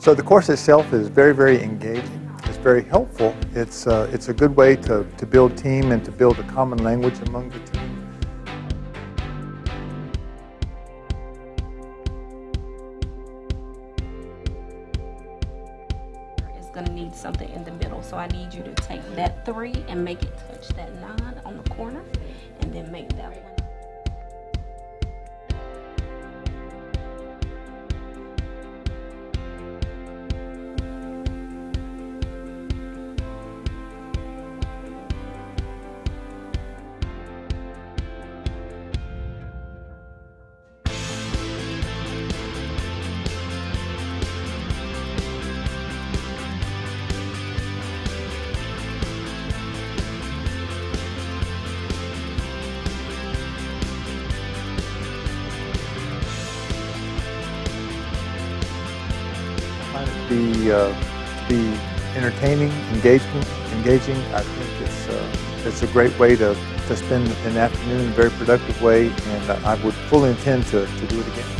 So the course itself is very, very engaging. It's very helpful. It's, uh, it's a good way to, to build team and to build a common language among the team. It's gonna need something in the middle, so I need you to take that three and make it touch that nine on the corner, and then make that one. Find it to be, uh, be entertaining, engagement, engaging. I think it's, uh, it's a great way to, to spend an afternoon in a very productive way, and I would fully intend to, to do it again.